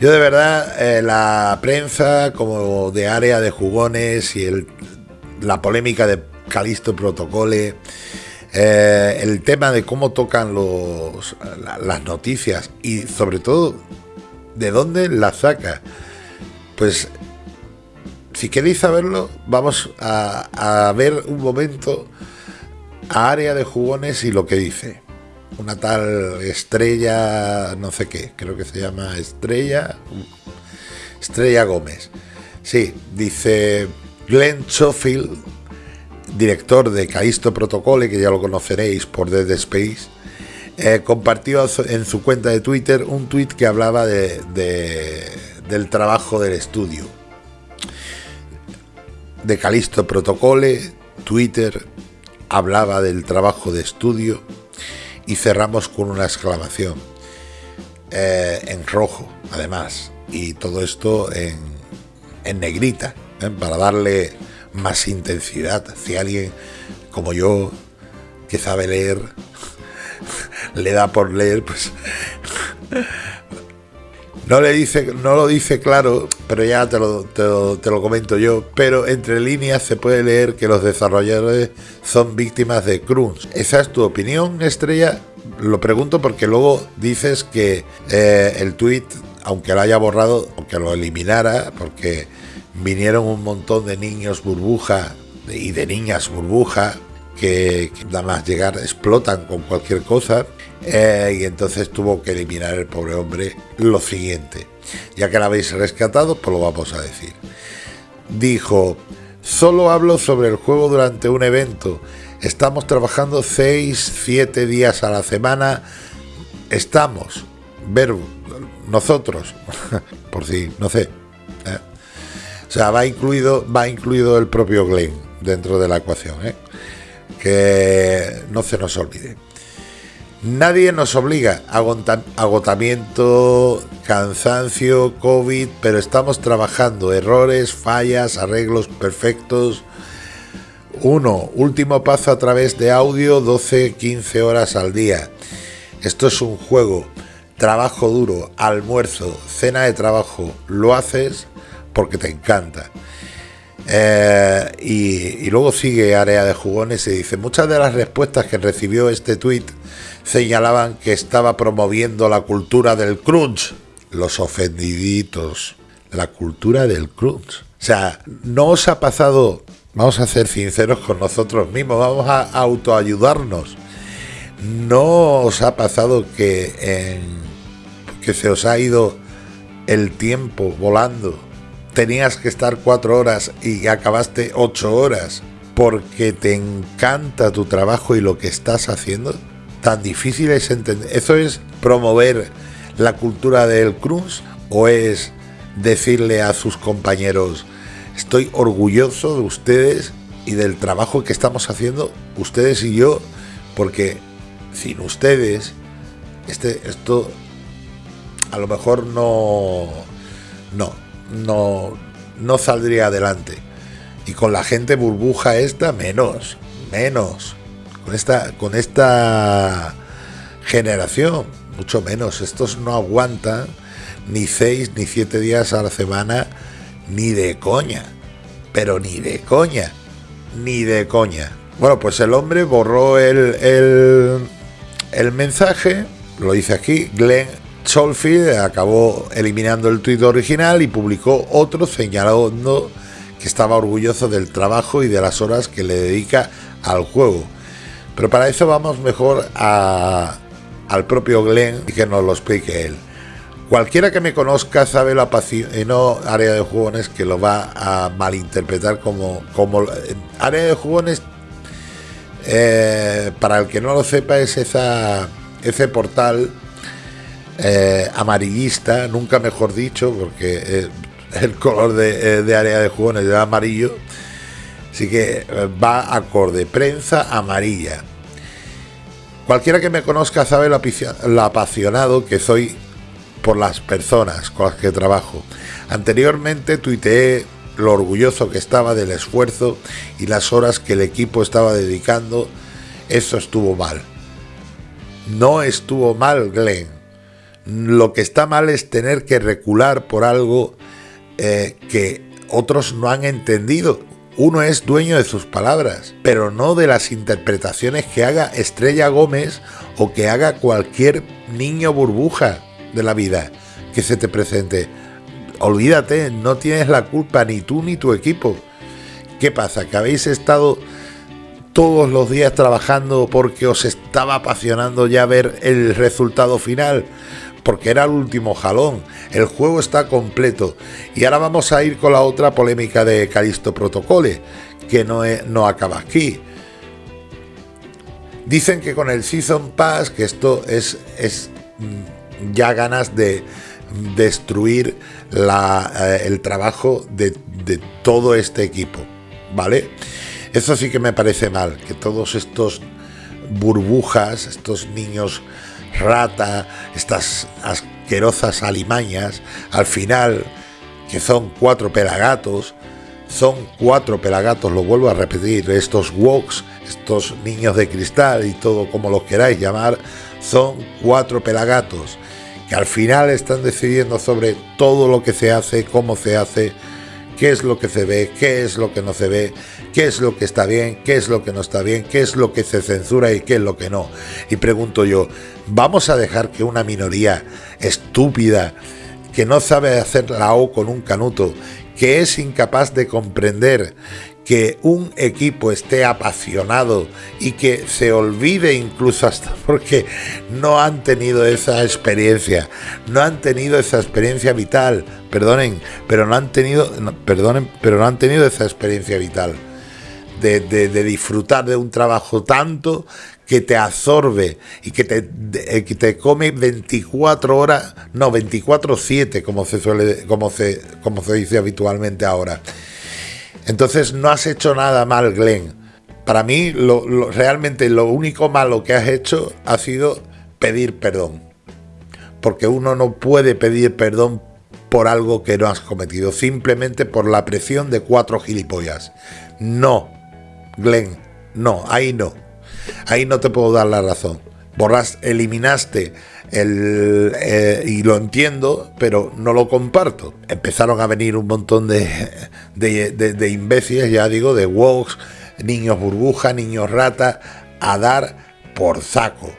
Yo de verdad, eh, la prensa como de área de jugones y el, la polémica de Calisto Protocole, eh, el tema de cómo tocan los, las noticias y sobre todo de dónde las saca, pues si queréis saberlo, vamos a, a ver un momento a área de jugones y lo que dice una tal estrella, no sé qué, creo que se llama Estrella, Estrella Gómez. Sí, dice Glenn Schofield, director de Caisto Protocole, que ya lo conoceréis por Dead Space, eh, compartió en su cuenta de Twitter un tweet que hablaba de, del trabajo del estudio. De Calisto Protocole, Twitter hablaba del trabajo de estudio y cerramos con una exclamación eh, en rojo, además, y todo esto en, en negrita, ¿eh? para darle más intensidad. Si alguien como yo, que sabe leer, le da por leer, pues no le dice, no lo dice claro, pero ya te lo, te lo, comento yo. Pero entre líneas se puede leer que los desarrolladores son víctimas de crunch. ¿Esa es tu opinión, Estrella? Lo pregunto porque luego dices que eh, el tweet, aunque lo haya borrado, aunque lo eliminara, porque vinieron un montón de niños burbuja y de niñas burbuja que, que nada más llegar explotan con cualquier cosa eh, y entonces tuvo que eliminar el pobre hombre lo siguiente. Ya que la habéis rescatado, pues lo vamos a decir. Dijo, solo hablo sobre el juego durante un evento. Estamos trabajando 6, 7 días a la semana. Estamos, verbo, nosotros, por si, no sé. ¿eh? O sea, va incluido, va incluido el propio Glenn dentro de la ecuación. ¿eh? Que no se nos olvide. Nadie nos obliga agotamiento, cansancio, COVID, pero estamos trabajando errores, fallas, arreglos perfectos. Uno, último paso a través de audio 12-15 horas al día. Esto es un juego, trabajo duro, almuerzo, cena de trabajo. Lo haces porque te encanta. Eh, y, y, luego sigue área de jugones y dice, muchas de las respuestas que recibió este tweet señalaban que estaba promoviendo la cultura del crunch. Los ofendiditos, la cultura del crunch. O sea, no os ha pasado, vamos a ser sinceros con nosotros mismos, vamos a autoayudarnos. No os ha pasado que, que se os ha ido el tiempo volando. Tenías que estar cuatro horas y acabaste ocho horas porque te encanta tu trabajo y lo que estás haciendo tan difícil es entender. ¿Eso es promover la cultura del cruz o es decirle a sus compañeros, estoy orgulloso de ustedes y del trabajo que estamos haciendo ustedes y yo, porque sin ustedes, este, esto a lo mejor no, no, no, no saldría adelante. Y con la gente burbuja esta, menos, menos con esta, con esta generación, mucho menos. Estos no aguantan ni seis ni siete días a la semana, ni de coña. Pero ni de coña. Ni de coña. Bueno, pues el hombre borró el, el, mensaje, lo dice aquí, Glenn Cholfield acabó eliminando el tuit original y publicó otro señalando que estaba orgulloso del trabajo y de las horas que le dedica al juego. Pero para eso vamos mejor a, al propio Glenn y que nos lo explique él. Cualquiera que me conozca sabe la y no área de jugones, que lo va a malinterpretar como, como área de jugones. Eh, para el que no lo sepa, es esa, ese portal eh, amarillista, nunca mejor dicho, porque eh, el color de, de área de jugones es amarillo. Así que va acorde, prensa amarilla. Cualquiera que me conozca sabe lo apasionado que soy por las personas con las que trabajo. Anteriormente tuiteé lo orgulloso que estaba del esfuerzo y las horas que el equipo estaba dedicando. Eso estuvo mal. No estuvo mal, Glenn. Lo que está mal es tener que recular por algo eh, que otros no han entendido. Uno es dueño de sus palabras, pero no de las interpretaciones que haga Estrella Gómez o que haga cualquier niño burbuja de la vida que se te presente. Olvídate, no tienes la culpa ni tú ni tu equipo. ¿Qué pasa? ¿Que habéis estado todos los días trabajando porque os estaba apasionando ya ver el resultado final? Porque era el último jalón. El juego está completo. Y ahora vamos a ir con la otra polémica de Calisto Protocole, que no, no acaba aquí. Dicen que con el Season Pass, que esto es, es mm, ya ganas de destruir la, eh, el trabajo de, de todo este equipo, ¿vale? Eso sí que me parece mal, que todos estos burbujas, estos niños rata, estas asquerosas alimañas, al final, que son cuatro pelagatos, son cuatro pelagatos, lo vuelvo a repetir, estos woks, estos niños de cristal y todo como los queráis llamar, son cuatro pelagatos que al final están decidiendo sobre todo lo que se hace, cómo se hace, qué es lo que se ve, qué es lo que no se ve, qué es lo que está bien, qué es lo que no está bien, qué es lo que se censura y qué es lo que no. Y pregunto yo, ¿vamos a dejar que una minoría estúpida, que no sabe hacer la O con un canuto, que es incapaz de comprender que un equipo esté apasionado y que se olvide incluso hasta porque no han tenido esa experiencia, no han tenido esa experiencia vital, perdonen, pero no han tenido, perdonen, pero no han tenido esa experiencia vital. De, disfrutar de un trabajo tanto que te absorbe y que te, que te come 24 horas, no, 24-7, como se suele, como se, como se dice habitualmente ahora. Entonces no has hecho nada mal, Glenn. Para mí, lo, realmente lo único malo que has hecho ha sido pedir perdón. Porque uno no puede pedir perdón por algo que no has cometido, simplemente por la presión de cuatro gilipollas. No, Glenn, no, ahí no. Ahí no te puedo dar la razón. Borras, eliminaste eh, y lo entiendo, pero no lo comparto. Empezaron a venir un montón de, de, imbéciles, ya digo, de woks, niños burbuja, niños rata, a dar por saco.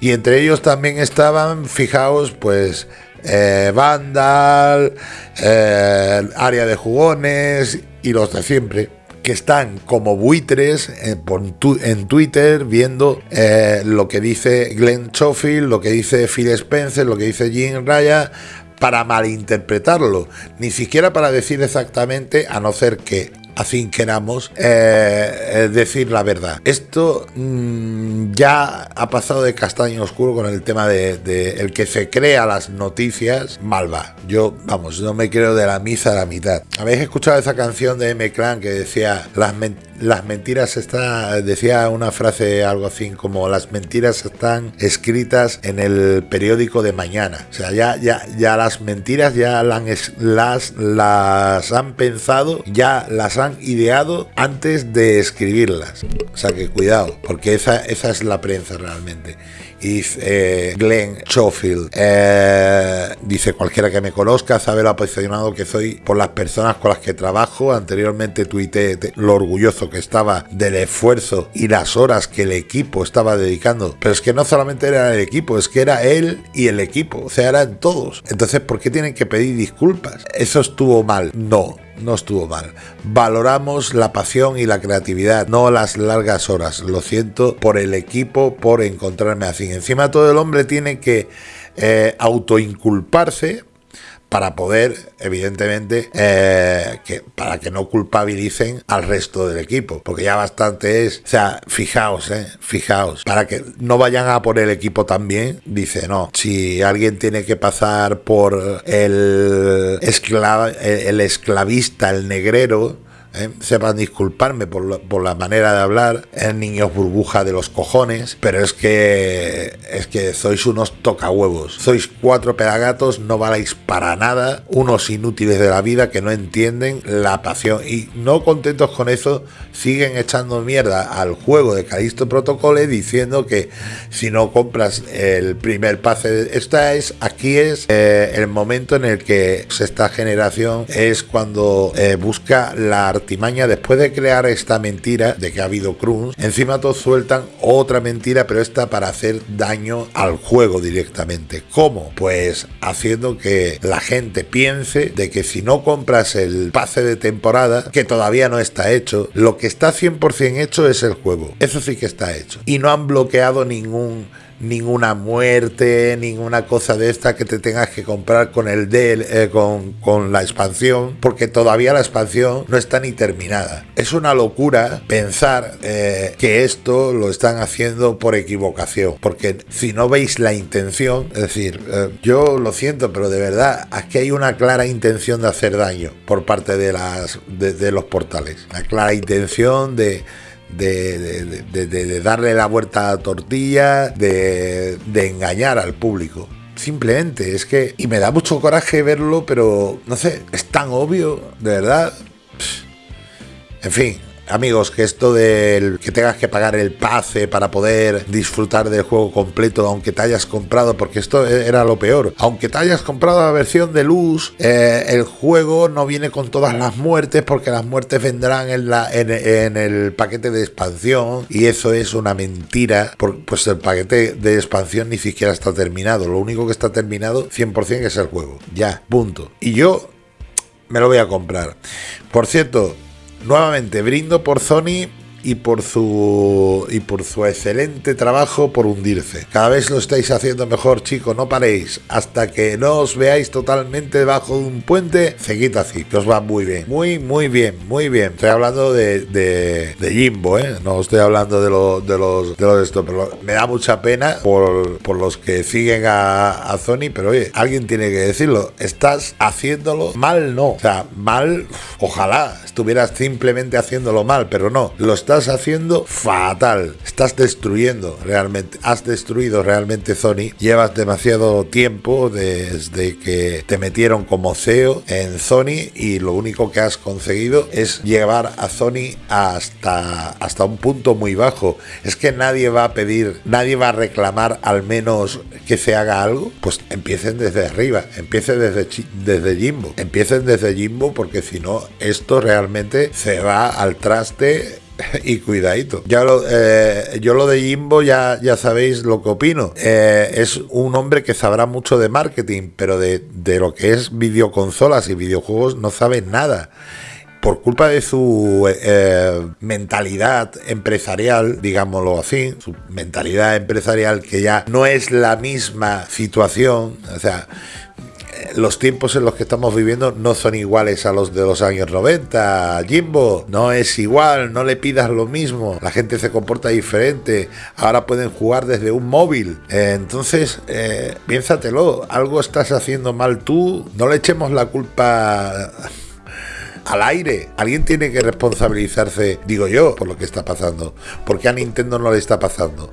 Y entre ellos también estaban, fijaos, pues eh, Vandal, eh, área de jugones y los de siempre que están como buitres en, Twitter viendo eh, lo que dice Glenn Schofield, lo que dice Phil Spencer, lo que dice Jim Raya, para malinterpretarlo, ni siquiera para decir exactamente, a no ser que así queramos eh, eh, decir la verdad. Esto mm, ya ha pasado de castaño oscuro con el tema de, el que se crea las noticias, mal va. Yo, vamos, no me creo de la misa a la mitad. ¿Habéis escuchado esa canción de M. Clan que decía las, las mentiras están, decía una frase algo así como las mentiras están escritas en el periódico de mañana. O sea, ya, ya, ya las mentiras ya las, las, las han pensado, ya las han ideado antes de escribirlas. O sea que cuidado, porque esa, esa es la prensa realmente. Y eh, Glenn Schofield eh, dice: Cualquiera que me conozca sabe lo apasionado que soy por las personas con las que trabajo. Anteriormente tuiteé lo orgulloso que estaba del esfuerzo y las horas que el equipo estaba dedicando. Pero es que no solamente era el equipo, es que era él y el equipo. O sea, eran todos. Entonces, ¿por qué tienen que pedir disculpas? ¿Eso estuvo mal? No no estuvo mal. Valoramos la pasión y la creatividad, no las largas horas. Lo siento por el equipo, por encontrarme así. Encima todo el hombre tiene que eh, autoinculparse para poder, evidentemente, eh, para que no culpabilicen al resto del equipo, porque ya bastante es, o sea, fijaos, eh, fijaos, para que no vayan a por el equipo también, dice, no, si alguien tiene que pasar por el, el esclavista, el negrero, ¿eh? sepan disculparme por, por, la manera de hablar, en niños burbuja de los cojones, pero es que es que sois unos tocahuevos, sois cuatro pedagatos, no valéis para nada, unos inútiles de la vida que no entienden la pasión y no contentos con eso, siguen echando mierda al juego de Calisto Protocole diciendo que si no compras el primer pase, esta es, aquí es eh, el momento en el que esta generación es cuando eh, busca la artimaña después de crear esta mentira de que ha habido Cruz, encima todos sueltan otra mentira, pero esta para hacer daño al juego directamente. ¿Cómo? Pues haciendo que la gente piense de que si no compras el pase de temporada, que todavía no está hecho, lo que está 100% hecho es el juego. Eso sí que está hecho. Y no han bloqueado ningún ninguna muerte, ninguna cosa de esta que te tengas que comprar con el del, eh, con, con, la expansión, porque todavía la expansión no está ni terminada. Es una locura pensar eh, que esto lo están haciendo por equivocación, porque si no veis la intención, es decir, eh, yo lo siento, pero de verdad, aquí hay una clara intención de hacer daño por parte de, las, de los portales, la clara intención de de, darle la vuelta a la tortilla, de, engañar al público. Simplemente, es que... Y me da mucho coraje verlo, pero no sé, es tan obvio, de verdad. En fin, Amigos, que esto del que tengas que pagar el pase para poder disfrutar del juego completo, aunque te hayas comprado, porque esto era lo peor, aunque te hayas comprado la versión de luz, eh, el juego no viene con todas las muertes, porque las muertes vendrán en, la, en, el paquete de expansión, y eso es una mentira, pues el paquete de expansión ni siquiera está terminado, lo único que está terminado 100% es el juego, ya, punto. Y yo me lo voy a comprar. Por cierto, nuevamente brindo por Sony y por su y por su excelente trabajo por hundirse. Cada vez lo estáis haciendo mejor, chicos, no paréis. Hasta que no os veáis totalmente debajo de un puente, seguid así, que os va muy bien. Muy, muy bien, muy bien. Estoy hablando de, de, Jimbo, ¿eh? No estoy hablando de, lo, de los de los esto, pero me da mucha pena por, por los que siguen a, a Sony, pero oye, alguien tiene que decirlo. Estás haciéndolo mal, no. O sea, mal, ojalá estuvieras simplemente haciéndolo mal, pero no. Lo estás estás haciendo fatal. Estás destruyendo realmente. Has destruido realmente Sony. Llevas demasiado tiempo desde que te metieron como CEO en Sony y lo único que has conseguido es llevar a Sony hasta, hasta un punto muy bajo. Es que nadie va a pedir, nadie va a reclamar al menos que se haga algo. Pues empiecen desde arriba, empiecen desde, desde Jimbo. Empiecen desde Jimbo porque si no, esto realmente se va al traste y cuidadito. Ya lo, eh, yo lo de Jimbo ya, ya sabéis lo que opino. Eh, es un hombre que sabrá mucho de marketing, pero de, lo que es videoconsolas y videojuegos no sabe nada por culpa de su eh, mentalidad empresarial, digámoslo así, su mentalidad empresarial que ya no es la misma situación, o sea, los tiempos en los que estamos viviendo no son iguales a los de los años 90. Jimbo, no es igual, no le pidas lo mismo. La gente se comporta diferente. Ahora pueden jugar desde un móvil. Eh, entonces, eh, piénsatelo. Algo estás haciendo mal tú. No le echemos la culpa al aire. Alguien tiene que responsabilizarse, digo yo, por lo que está pasando. ¿Por qué a Nintendo no le está pasando?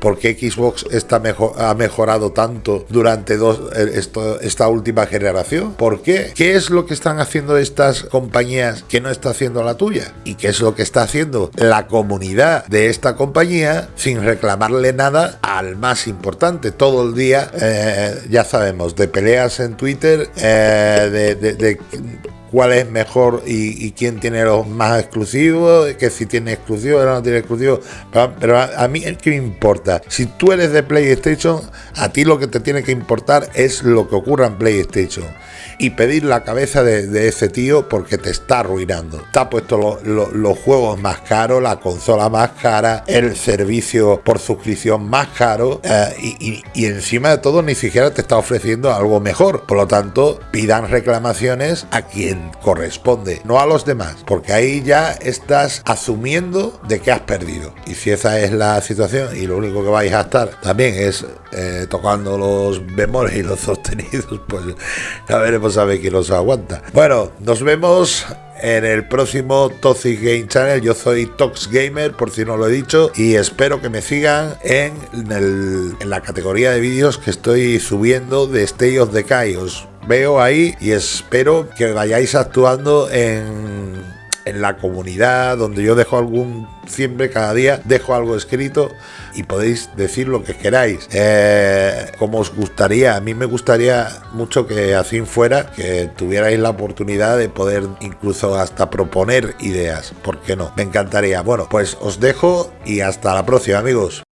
¿Por qué Xbox está mejor, ha mejorado tanto durante dos, eh, esta última generación? ¿Por qué? ¿Qué es lo que están haciendo estas compañías que no está haciendo la tuya? ¿Y qué es lo que está haciendo la comunidad de esta compañía sin reclamarle nada al más importante? Todo el día, eh, ya sabemos, de peleas en Twitter, eh, de cuál es mejor y, quién tiene los más exclusivos, que si tiene exclusivos o no tiene exclusivos. Pero, a, mí es que me importa. Si tú eres de PlayStation, a ti lo que te tiene que importar es lo que ocurra en PlayStation. Y pedir la cabeza de, ese tío porque te está arruinando. Ha puesto los juegos más caros, la consola más cara, el servicio por suscripción más caro eh, y encima de todo ni siquiera te está ofreciendo algo mejor. Por lo tanto, pidan reclamaciones a quien corresponde, no a los demás, porque ahí ya estás asumiendo de que has perdido. Y si esa es la situación y lo único que vais a estar también es eh, tocando los bemoles y los sostenidos, pues ya veremos a ver quién los aguanta. Bueno, nos vemos en el próximo Toxic Game Channel. Yo soy Tox Gamer, por si no lo he dicho, y espero que me sigan en, la categoría de vídeos que estoy subiendo de Stay of. Os veo ahí y espero que vayáis actuando en, en la comunidad donde yo dejo algún siempre cada día dejo algo escrito y podéis decir lo que queráis. Eh, como os gustaría a mí me gustaría mucho que así fuera que tuvierais la oportunidad de poder incluso hasta proponer ideas. ¿por qué no? me encantaría. Bueno pues os dejo y hasta la próxima amigos